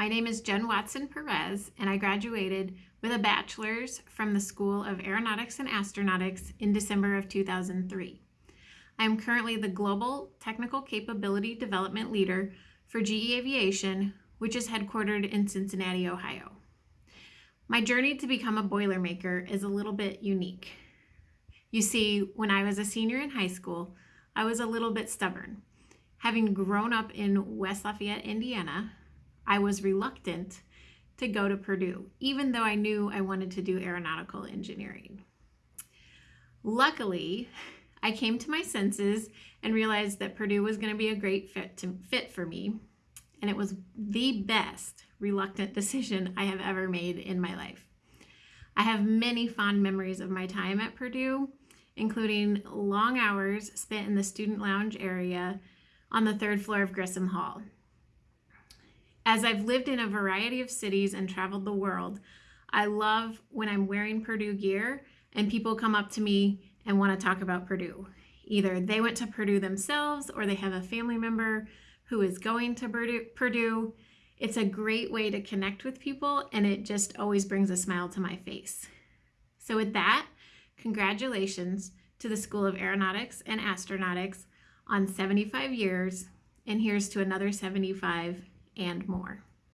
My name is Jen Watson Perez, and I graduated with a bachelor's from the School of Aeronautics and Astronautics in December of 2003. I am currently the Global Technical Capability Development Leader for GE Aviation, which is headquartered in Cincinnati, Ohio. My journey to become a Boilermaker is a little bit unique. You see, when I was a senior in high school, I was a little bit stubborn. Having grown up in West Lafayette, Indiana, I was reluctant to go to Purdue, even though I knew I wanted to do aeronautical engineering. Luckily, I came to my senses and realized that Purdue was going to be a great fit, to, fit for me, and it was the best reluctant decision I have ever made in my life. I have many fond memories of my time at Purdue, including long hours spent in the student lounge area on the third floor of Grissom Hall. As I've lived in a variety of cities and traveled the world, I love when I'm wearing Purdue gear and people come up to me and want to talk about Purdue. Either they went to Purdue themselves or they have a family member who is going to Purdue. It's a great way to connect with people and it just always brings a smile to my face. So with that, congratulations to the School of Aeronautics and Astronautics on 75 years and here's to another 75 and more.